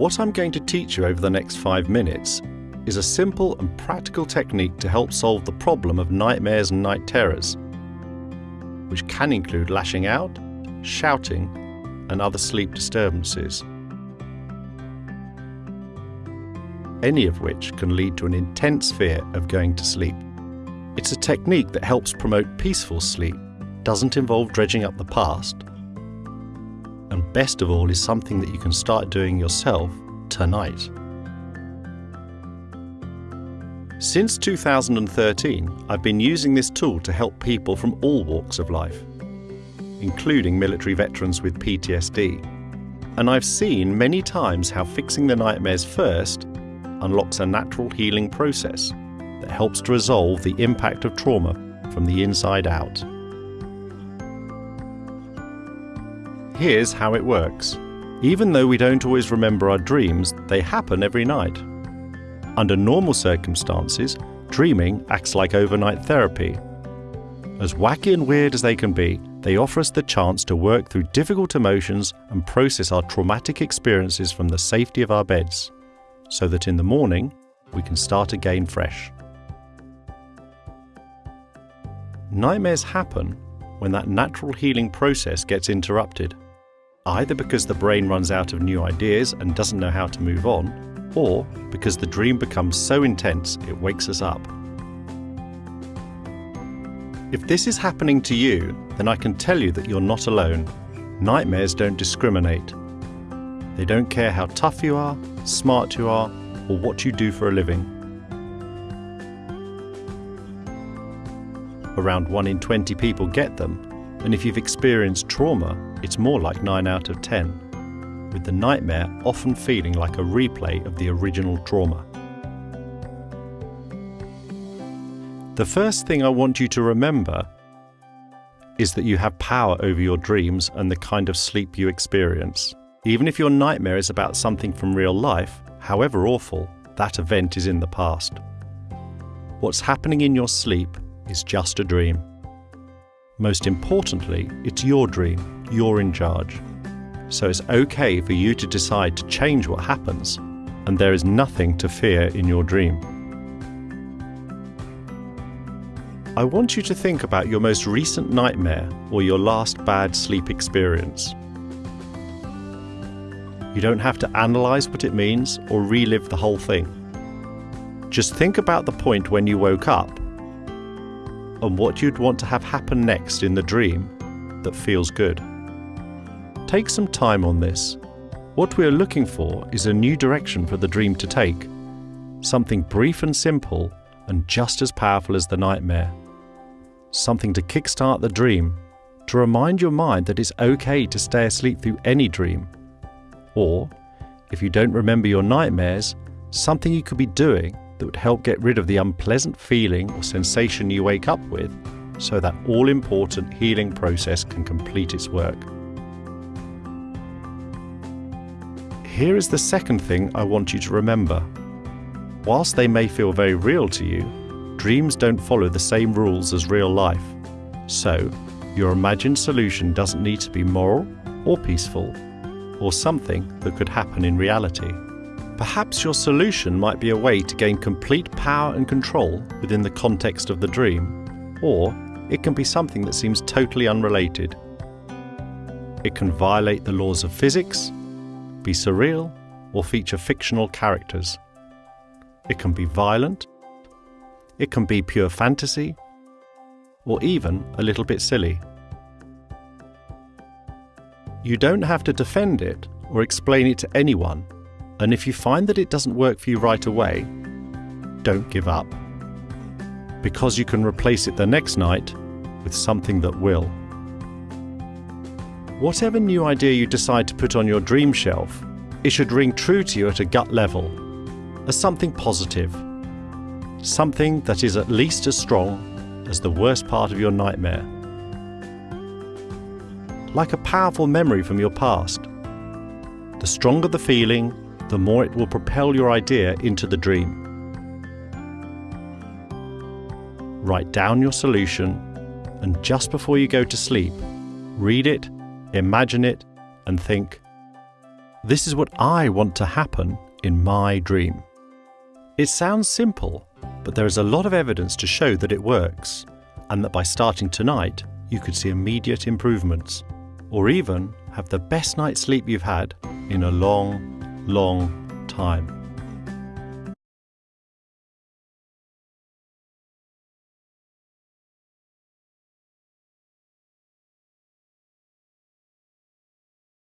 What I'm going to teach you over the next five minutes is a simple and practical technique to help solve the problem of nightmares and night terrors, which can include lashing out, shouting, and other sleep disturbances. Any of which can lead to an intense fear of going to sleep. It's a technique that helps promote peaceful sleep, doesn't involve dredging up the past, best of all is something that you can start doing yourself tonight. Since 2013, I've been using this tool to help people from all walks of life, including military veterans with PTSD. And I've seen many times how fixing the nightmares first unlocks a natural healing process that helps to resolve the impact of trauma from the inside out. Here's how it works. Even though we don't always remember our dreams, they happen every night. Under normal circumstances, dreaming acts like overnight therapy. As wacky and weird as they can be, they offer us the chance to work through difficult emotions and process our traumatic experiences from the safety of our beds, so that in the morning we can start again fresh. Nightmares happen when that natural healing process gets interrupted either because the brain runs out of new ideas and doesn't know how to move on, or because the dream becomes so intense it wakes us up. If this is happening to you, then I can tell you that you're not alone. Nightmares don't discriminate. They don't care how tough you are, smart you are, or what you do for a living. Around 1 in 20 people get them, and if you've experienced trauma, it's more like 9 out of 10, with the nightmare often feeling like a replay of the original trauma. The first thing I want you to remember is that you have power over your dreams and the kind of sleep you experience. Even if your nightmare is about something from real life, however awful, that event is in the past. What's happening in your sleep is just a dream. Most importantly, it's your dream, you're in charge. So it's okay for you to decide to change what happens, and there is nothing to fear in your dream. I want you to think about your most recent nightmare or your last bad sleep experience. You don't have to analyse what it means or relive the whole thing. Just think about the point when you woke up and what you'd want to have happen next in the dream that feels good. Take some time on this. What we are looking for is a new direction for the dream to take, something brief and simple and just as powerful as the nightmare. Something to kickstart the dream, to remind your mind that it's okay to stay asleep through any dream. Or, if you don't remember your nightmares, something you could be doing that would help get rid of the unpleasant feeling or sensation you wake up with so that all important healing process can complete its work. Here is the second thing I want you to remember. Whilst they may feel very real to you, dreams don't follow the same rules as real life. So, your imagined solution doesn't need to be moral or peaceful, or something that could happen in reality. Perhaps your solution might be a way to gain complete power and control within the context of the dream, or it can be something that seems totally unrelated. It can violate the laws of physics, be surreal, or feature fictional characters. It can be violent, it can be pure fantasy, or even a little bit silly. You don't have to defend it or explain it to anyone and if you find that it doesn't work for you right away, don't give up. Because you can replace it the next night with something that will. Whatever new idea you decide to put on your dream shelf, it should ring true to you at a gut level, as something positive, something that is at least as strong as the worst part of your nightmare. Like a powerful memory from your past. The stronger the feeling, the more it will propel your idea into the dream. Write down your solution, and just before you go to sleep, read it, imagine it, and think, This is what I want to happen in my dream. It sounds simple, but there is a lot of evidence to show that it works, and that by starting tonight, you could see immediate improvements, or even have the best night's sleep you've had in a long, long time.